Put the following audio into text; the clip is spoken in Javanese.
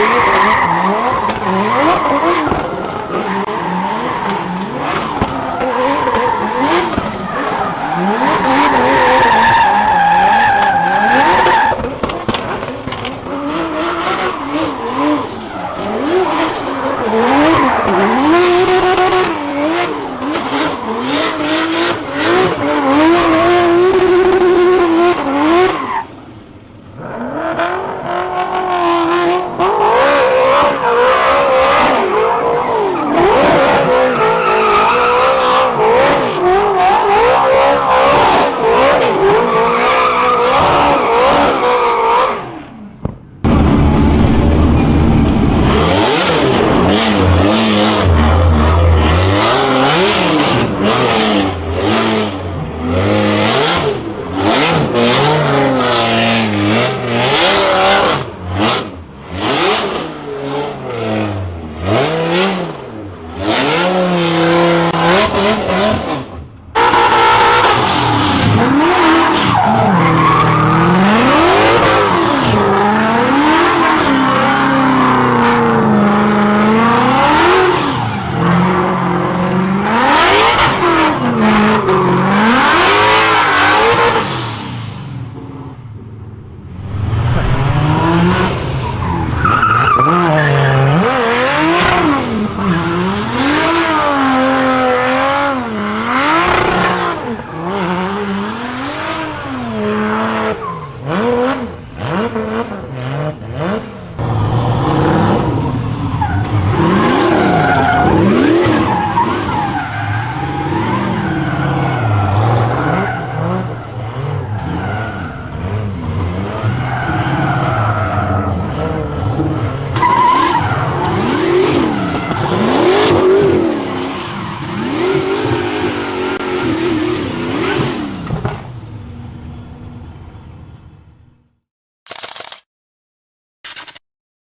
Mm-hmm.